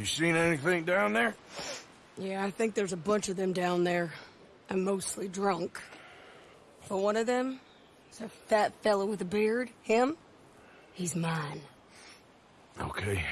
You seen anything down there? Yeah, I think there's a bunch of them down there. I'm mostly drunk. But one of them is a fat fellow with a beard. Him? He's mine. Okay.